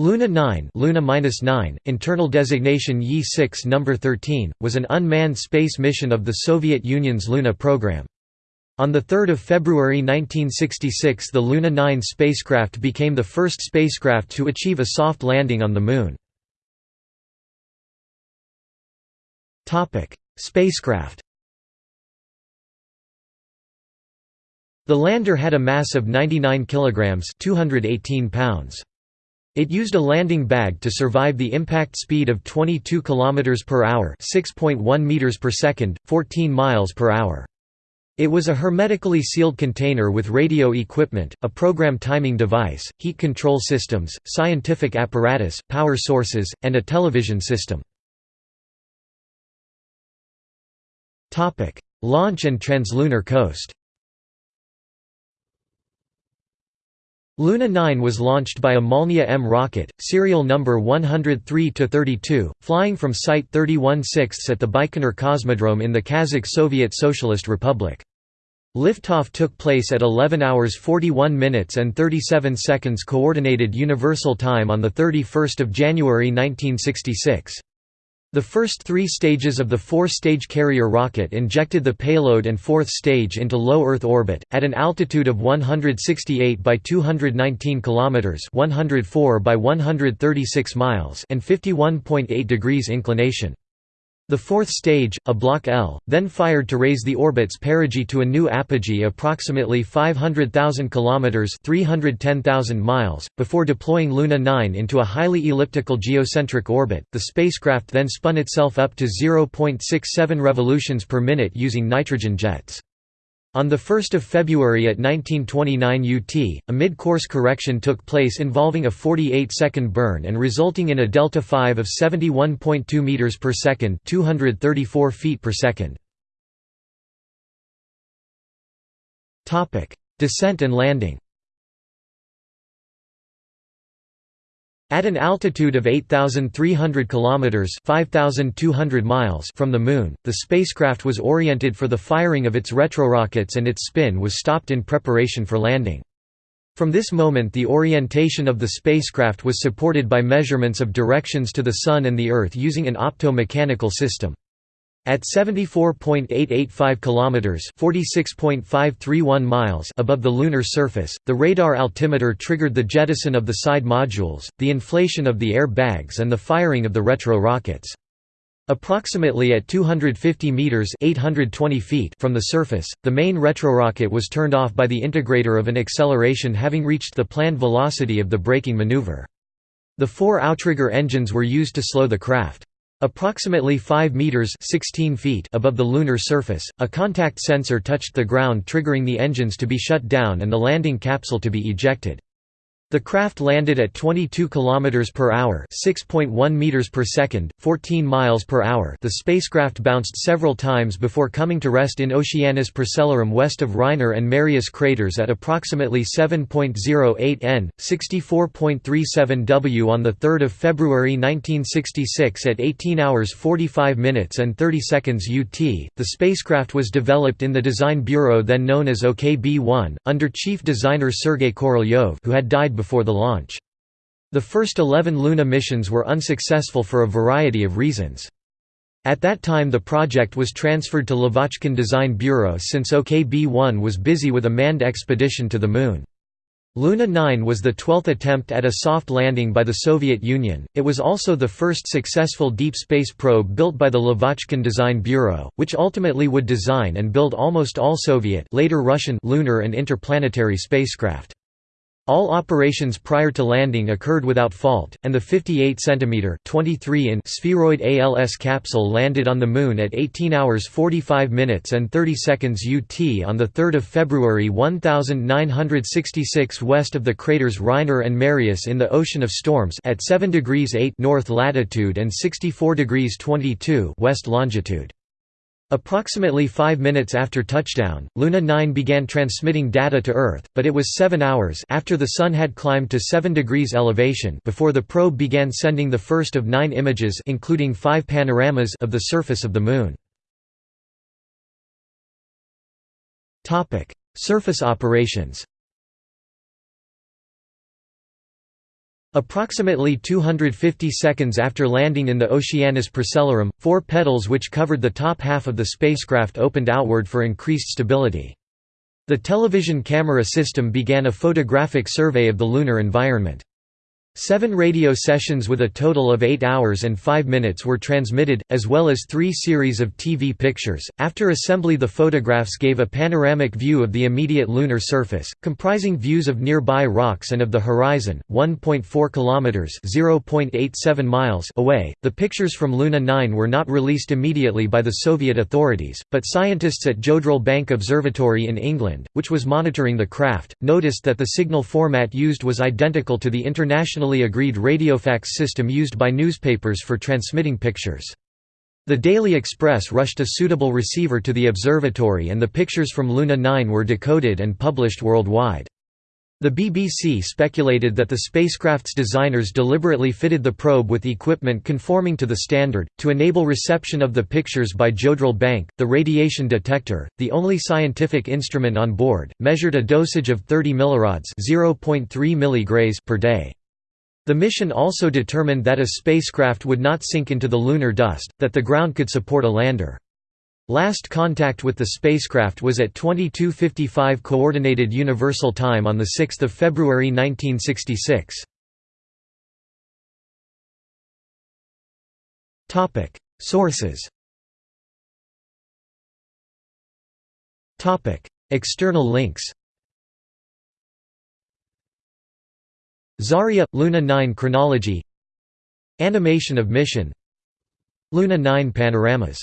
Luna 9, Luna -9 internal designation Ye-6 number 13, was an unmanned space mission of the Soviet Union's Luna program. On 3 February 1966 the Luna 9 spacecraft became the first spacecraft to achieve a soft landing on the Moon. Spacecraft The lander had a mass of 99 kilograms, 218 pounds. It used a landing bag to survive the impact speed of 22 km per hour, 6.1 meters per second, 14 miles per hour. It was a hermetically sealed container with radio equipment, a program timing device, heat control systems, scientific apparatus, power sources, and a television system. Launch and translunar coast Luna 9 was launched by a Molniya M rocket, serial number 103-32, flying from Site 31 6 at the Baikonur Cosmodrome in the Kazakh Soviet Socialist Republic. Liftoff took place at 11 hours 41 minutes and 37 seconds Coordinated Universal Time on 31 January 1966. The first three stages of the four-stage carrier rocket injected the payload and fourth stage into low Earth orbit, at an altitude of 168 by 219 km 104 by 136 miles and 51.8 degrees inclination. The fourth stage, a Block L, then fired to raise the orbit's perigee to a new apogee approximately 500,000 km 310,000 miles, before deploying Luna 9 into a highly elliptical geocentric orbit. The spacecraft then spun itself up to 0.67 revolutions per minute using nitrogen jets. On 1 February at 1929 UT, a mid-course correction took place involving a 48-second burn and resulting in a delta 5 of 71.2 meters per second, 234 feet per second. Topic: Descent and landing. At an altitude of 8,300 kilometers (5,200 miles) from the Moon, the spacecraft was oriented for the firing of its retrorockets and its spin was stopped in preparation for landing. From this moment the orientation of the spacecraft was supported by measurements of directions to the Sun and the Earth using an opto-mechanical system. At 74.885 kilometers, 46.531 miles above the lunar surface, the radar altimeter triggered the jettison of the side modules, the inflation of the air bags and the firing of the retro rockets. Approximately at 250 meters (820 feet) from the surface, the main retrorocket was turned off by the integrator of an acceleration having reached the planned velocity of the braking maneuver. The four outrigger engines were used to slow the craft. Approximately 5 meters 16 feet above the lunar surface, a contact sensor touched the ground triggering the engines to be shut down and the landing capsule to be ejected. The craft landed at 22 km per hour, 6.1 meters per second, 14 miles per hour. The spacecraft bounced several times before coming to rest in Oceanus Procellarum west of Reiner and Marius craters at approximately 7.08 n, 64.37 w on the 3rd of February 1966 at 18 hours 45 minutes and 30 seconds UT. The spacecraft was developed in the design bureau then known as OKB-1 under chief designer Sergei Korolyov, who had died before the launch. The first 11 Luna missions were unsuccessful for a variety of reasons. At that time the project was transferred to Lavochkin Design Bureau since OKB-1 was busy with a manned expedition to the Moon. Luna 9 was the twelfth attempt at a soft landing by the Soviet Union. It was also the first successful deep space probe built by the Lavochkin Design Bureau, which ultimately would design and build almost all Soviet later Russian lunar and interplanetary spacecraft. All operations prior to landing occurred without fault, and the 58 cm 23 in spheroid ALS capsule landed on the Moon at 18 hours 45 minutes and 30 seconds UT on 3 February 1966 west of the craters Reiner and Marius in the Ocean of Storms at 7 degrees 8 north latitude and 64 degrees 22 west longitude. Approximately five minutes after touchdown, Luna 9 began transmitting data to Earth, but it was seven hours after the Sun had climbed to 7 degrees elevation before the probe began sending the first of nine images including five panoramas of the surface of the Moon. surface operations Approximately 250 seconds after landing in the Oceanus Procellarum, four petals which covered the top half of the spacecraft opened outward for increased stability. The television camera system began a photographic survey of the lunar environment. Seven radio sessions with a total of 8 hours and 5 minutes were transmitted, as well as three series of TV pictures. After assembly, the photographs gave a panoramic view of the immediate lunar surface, comprising views of nearby rocks and of the horizon, 1.4 kilometers (0.87 miles) away. The pictures from Luna 9 were not released immediately by the Soviet authorities, but scientists at Jodrell Bank Observatory in England, which was monitoring the craft, noticed that the signal format used was identical to the international internationally agreed radiofax system used by newspapers for transmitting pictures. The Daily Express rushed a suitable receiver to the observatory and the pictures from Luna 9 were decoded and published worldwide. The BBC speculated that the spacecraft's designers deliberately fitted the probe with equipment conforming to the standard, to enable reception of the pictures by Jodrell Bank. The radiation detector, the only scientific instrument on board, measured a dosage of 30 millirads mg per day. The mission also determined that a spacecraft would not sink into the lunar dust, that the ground could support a lander. Last contact with the spacecraft was at 22:55 coordinated universal time on the 6th of February 1966. Topic: Sources. Topic: External links. Zarya – Luna 9 chronology. Animation of mission. Luna 9 panoramas